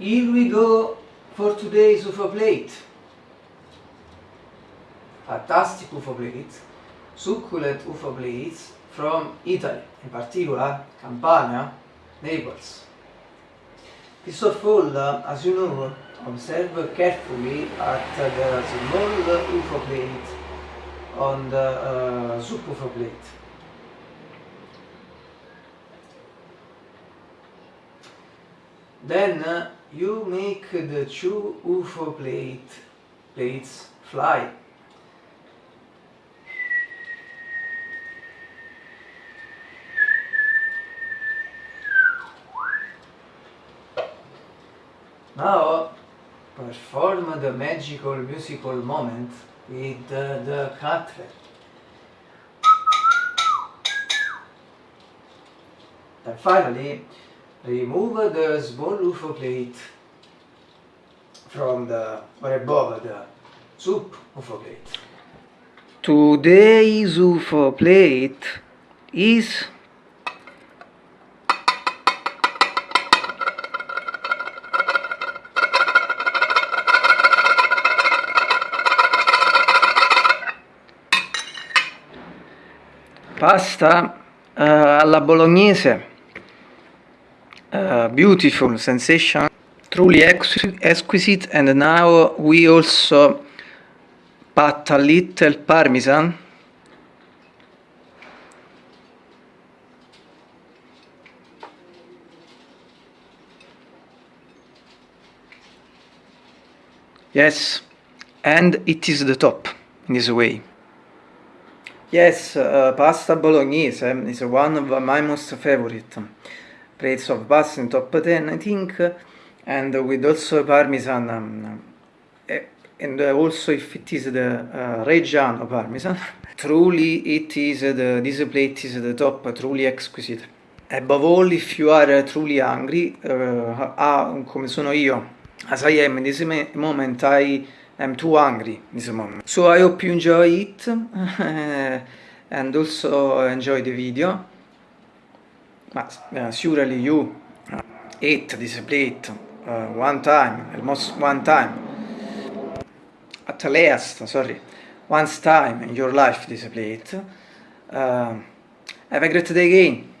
here we go for today's UFO plate. Fantastic UFO plate, succulent UFO plates from Italy, in particular Campania, Naples. First of all, uh, as you know, observe carefully at uh, the small UFO plate on the uh, subwoofer plate. Then uh, you make the two UFO plate, plates fly. Now perform the magical musical moment with the, the cutler. Then finally, remove the small UFO plate from the or above the soup UFO plate. Today's UFO plate is pasta uh, alla bolognese uh, beautiful sensation, truly ex exquisite. And now we also pat a little parmesan. Yes, and it is the top in this way. Yes, uh, pasta bolognese eh, is one of my most favorite. Plates of pasta in top 10 I think and with also parmesan um, and also if it is the uh, Reggiano parmesan truly it is the, this plate is the top, truly exquisite above all if you are truly hungry uh, ah, come sono io as I am in this moment I I'm too hungry this moment. So I hope you enjoy it and also enjoy the video. But uh, surely you ate this plate uh, one time, almost one time. At least, sorry, once time in your life this plate. Uh, have a great day again.